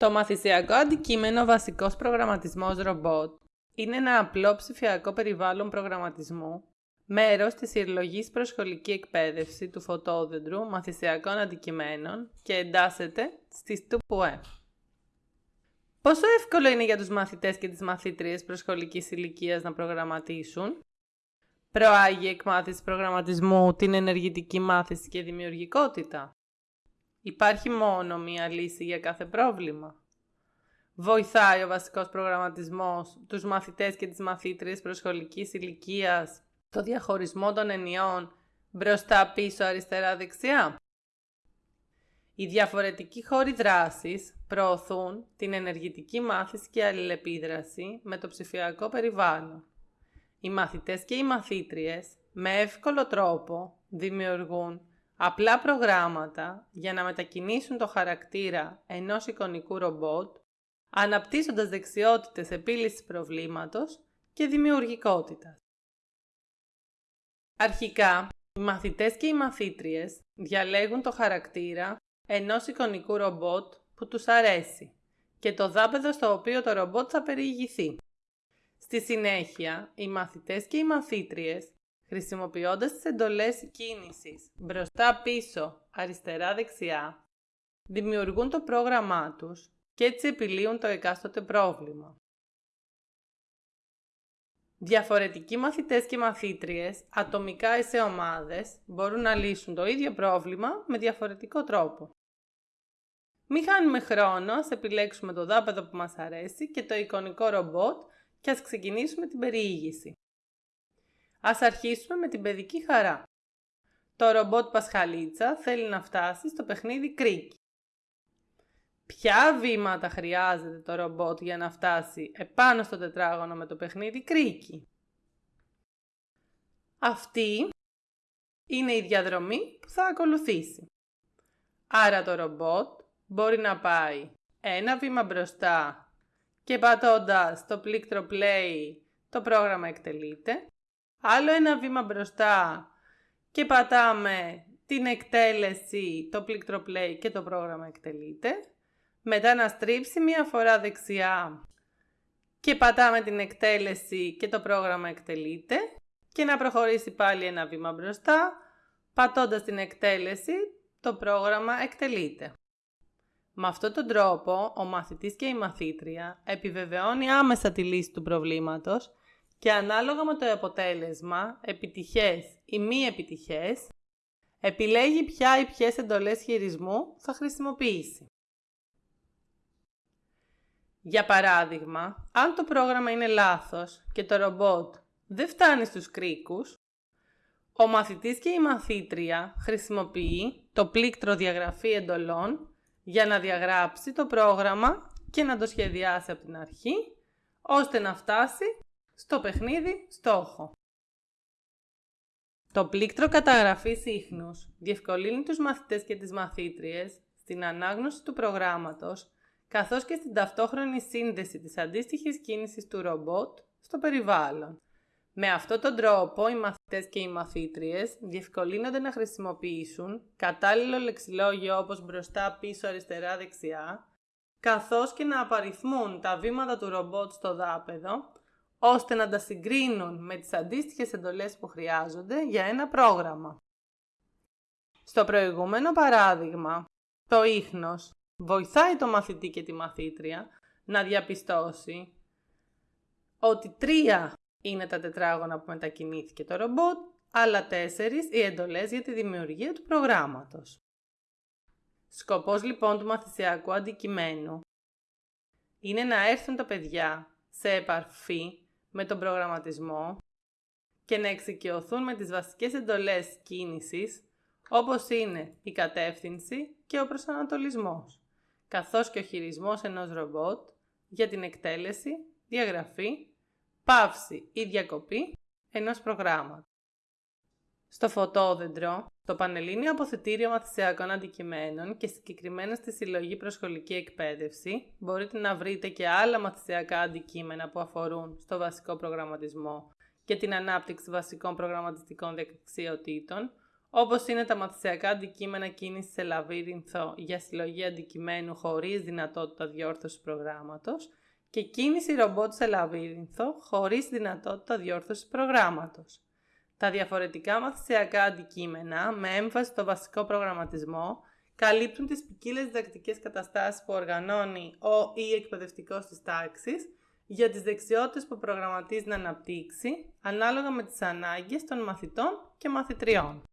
Το μαθησιακό αντικείμενο βασικός προγραμματισμός ρομπότ είναι ένα απλό ψηφιακό περιβάλλον προγραμματισμού, μέρος της συλλογής προσχολική εκπαίδευση του φωτόδεντρου μαθησιακών αντικειμένων και εντάσσεται στη ΤΟΥΠΟΕ. Πόσο εύκολο είναι για τους μαθητές και τις μαθήτριες προσχολικής ηλικίας να προγραμματίσουν; Προάγει η εκμάθηση προγραμματισμού την ενεργητική μάθηση και δημιουργικότητα; Υπάρχει μόνο μία λύση για κάθε πρόβλημα. Βοηθάει ο βασικός προγραμματισμός τους μαθητές και τις μαθήτριες προσχολικής ηλικίας το διαχωρισμό των ενιών μπροστά, πίσω, αριστερά, δεξιά. Οι διαφορετικοί χώροι δράσης προωθούν την ενεργητική μάθηση και αλληλεπίδραση με το ψηφιακό περιβάλλον. Οι μαθητές και οι μαθήτριες με εύκολο τρόπο δημιουργούν απλά προγράμματα για να μετακινήσουν το χαρακτήρα ενός εικονικού ρομπότ, αναπτύσσοντας δεξιότητες επίλυσης προβλήματος και δημιουργικότητας. Αρχικά, οι μαθητές και οι μαθήτριες διαλέγουν το χαρακτήρα ενός εικονικού ρομπότ που τους αρέσει και το δάπεδο στο οποίο το ρομπότ θα περιηγηθεί. Στη συνέχεια, οι μαθητές και οι μαθήτριες χρησιμοποιώντας τις εντολές κίνησης μπροστά-πίσω, αριστερά-δεξιά, δημιουργούν το πρόγραμμά τους και έτσι επιλύουν το εκάστοτε πρόβλημα. Διαφορετικοί μαθητές και μαθήτριες, ατομικά ή σε ομάδες, μπορούν να λύσουν το ίδιο πρόβλημα με διαφορετικό τρόπο. Μην χάνουμε χρόνο, ας επιλέξουμε το δάπεδο που μας αρέσει και το εικονικό ρομπότ και ας ξεκινήσουμε την περιήγηση. Ας αρχίσουμε με την παιδική χαρά. Το ρομπότ Πασχαλίτσα θέλει να φτάσει στο παιχνίδι κρίκι. Ποια βήματα χρειάζεται το ρομπότ για να φτάσει επάνω στο τετράγωνο με το παιχνίδι κρίκι. Αυτή είναι η διαδρομή που θα ακολουθήσει. Άρα το ρομπότ μπορεί να πάει ένα βήμα μπροστά και πατώντας το πλήκτρο play το πρόγραμμα εκτελείται άλλο ένα βήμα μπροστά και πατάμε την εκτέλεση, το πλήκτρο play και το πρόγραμμα εκτελείται. Μετά να στρίψει μία φορά δεξιά και πατάμε την εκτέλεση και το πρόγραμμα εκτελείται. Και να προχωρήσει πάλι ένα βήμα μπροστά, πατώντας την εκτέλεση, το πρόγραμμα εκτελείται. Με αυτόν τον τρόπο, ο μαθητής και η μαθήτρια επιβεβαιώνει άμεσα τη λύση του προβλήματος και ανάλογα με το αποτέλεσμα, επιτυχές ή μη επιτυχές, επιλέγει ποια ή ποιες εντολές χειρισμού θα χρησιμοποιήσει. Για παράδειγμα, αν το πρόγραμμα είναι λάθος και το ρομπότ δεν φτάνει στους κρίκους, ο μαθητής και η μαθήτρια χρησιμοποιεί το πλήκτρο διαγραφή εντολών για να διαγράψει το πρόγραμμα και να το σχεδιάσει από την αρχή, ώστε να φτάσει στο παιχνίδι στόχο. Το πλήκτρο καταγραφής ίχνους διευκολύνει τους μαθητές και τις μαθήτριες στην ανάγνωση του προγράμματος, καθώς και στην ταυτόχρονη σύνδεση της αντίστοιχης κίνησης του ρομπότ στο περιβάλλον. Με αυτόν τον τρόπο, οι μαθητές και οι μαθήτριες διευκολύνονται να χρησιμοποιήσουν κατάλληλο λεξιλόγιο όπως μπροστά, πίσω, αριστερά, δεξιά, καθώς και να απαριθμούν τα βήματα του ρομπότ στο δάπεδο, ώστε να τα συγκρίνουν με τις αντίστοιχες εντολές που χρειάζονται για ένα πρόγραμμα. Στο προηγούμενο παράδειγμα, το ίχνος βοηθάει το μαθητή και τη μαθήτρια να διαπιστώσει ότι τρία είναι τα τετράγωνα που μετακινήθηκε το ρομπότ, αλλά τέσσερις οι εντολές για τη δημιουργία του προγράμματος. Σκοπός λοιπόν του μαθησιακού αντικειμένου είναι να έρθουν τα παιδιά σε επαρφή με τον προγραμματισμό και να εξοικειωθούν με τις βασικές εντολές κίνησης όπως είναι η κατεύθυνση και ο προσανατολισμός, καθώς και ο χειρισμός ενός ρομπότ για την εκτέλεση, διαγραφή, πάυση ή διακοπή ενός προγράμματος. Στο φωτόδεντρο, το Πανελλήνιο Αποθετήριο Μαθησιακών Αντικειμένων και συγκεκριμένα στη Συλλογή Προσχολική Εκπαίδευση μπορείτε να βρείτε και άλλα μαθησιακά αντικείμενα που αφορούν στο βασικό προγραμματισμό και την ανάπτυξη βασικών προγραμματιστικών δεξιοτήτων, όπως είναι τα μαθησιακά αντικείμενα κίνησης σε λαβύρινθο για συλλογή αντικειμένου χωρίς δυνατότητα διόρθωσης προγράμματος και κίνηση ρομπότ σε λαβύρινθο χωρίς δυνατότητα διόρθωσης προγράμματος. Τα διαφορετικά μαθησιακά αντικείμενα με έμφαση στο βασικό προγραμματισμό καλύπτουν τις ποικίλες διδακτικές καταστάσεις που οργανώνει ο ή εκπαιδευτικός της τάξης για τις δεξιότητες που προγραμματίζει να αναπτύξει ανάλογα με τις ανάγκες των μαθητών και μαθητριών.